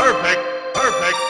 Perfect. Perfect.